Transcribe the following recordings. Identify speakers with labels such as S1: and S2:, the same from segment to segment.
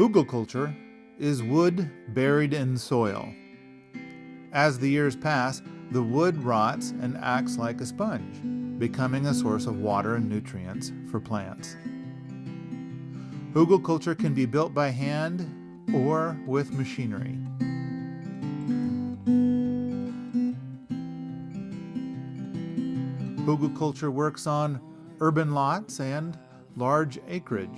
S1: Hugelkultur is wood buried in soil. As the years pass, the wood rots and acts like a sponge, becoming a source of water and nutrients for plants. Hugelkultur can be built by hand or with machinery. Hugelkultur works on urban lots and large acreage.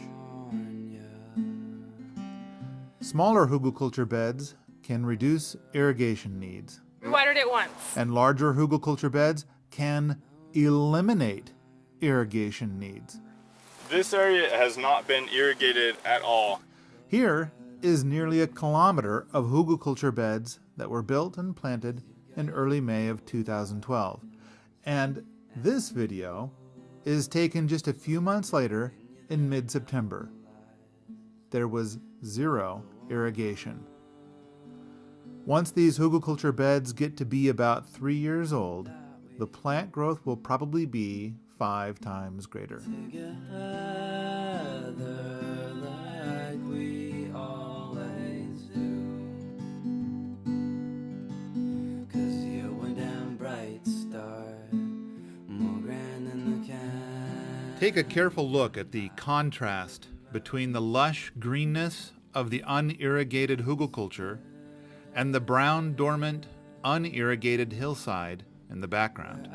S1: Smaller hugelkultur beds can reduce irrigation needs.
S2: We watered it once.
S1: And larger hugelkultur beds can eliminate irrigation needs.
S3: This area has not been irrigated at all.
S1: Here is nearly a kilometer of hugelkultur beds that were built and planted in early May of 2012. And this video is taken just a few months later in mid-September. There was zero irrigation. Once these hugelkultur beds get to be about three years old, the plant growth will probably be five times greater. Take a careful look at the contrast between the lush greenness of the unirrigated hugelkultur and the brown, dormant, unirrigated hillside in the background.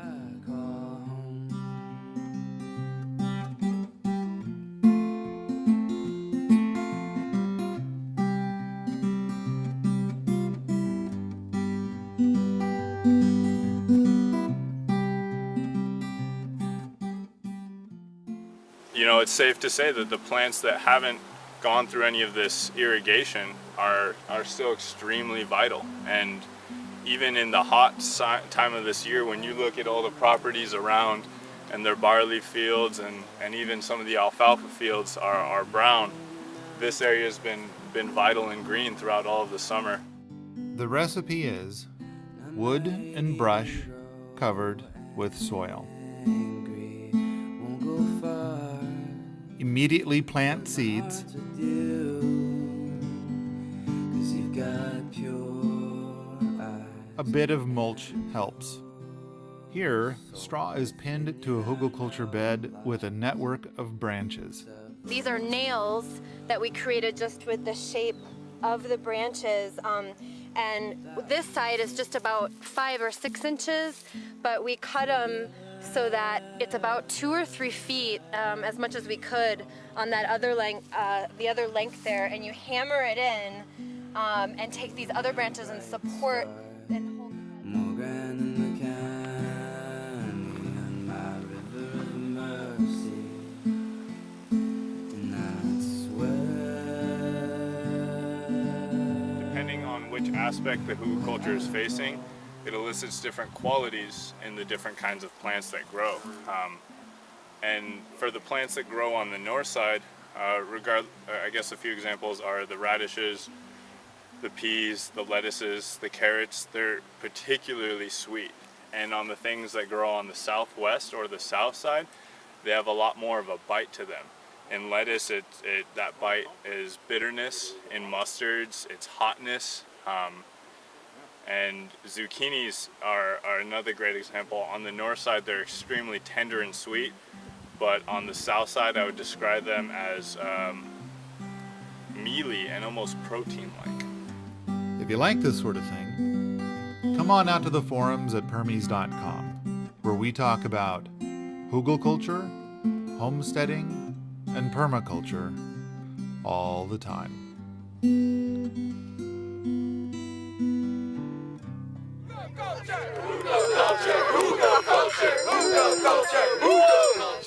S3: You know, it's safe to say that the plants that haven't gone through any of this irrigation are, are still extremely vital. And even in the hot time of this year, when you look at all the properties around and their barley fields and, and even some of the alfalfa fields are, are brown, this area has been, been vital and green throughout all of the summer.
S1: The recipe is wood and brush covered with soil. Immediately plant seeds. A bit of mulch helps. Here, straw is pinned to a hugelkultur bed with a network of branches.
S2: These are nails that we created just with the shape of the branches. Um, and this side is just about five or six inches, but we cut them so that it's about two or three feet, um, as much as we could, on that other length, uh, the other length there, and you hammer it in um, and take these other branches and support and hold.
S3: Depending on which aspect the hugelkultur is facing, it elicits different qualities in the different kinds of plants that grow. Um, and for the plants that grow on the north side, uh, regard, uh, I guess a few examples are the radishes, the peas, the lettuces, the carrots, they're particularly sweet. And on the things that grow on the southwest or the south side, they have a lot more of a bite to them. In lettuce, it, it that bite is bitterness. In mustards, it's hotness. Um, and zucchinis are, are another great example. On the north side, they're extremely tender and sweet, but on the south side, I would describe them as um, mealy and almost protein-like.
S1: If you like this sort of thing, come on out to the forums at permies.com, where we talk about hugelkultur, homesteading, and permaculture all the time.
S4: Culture,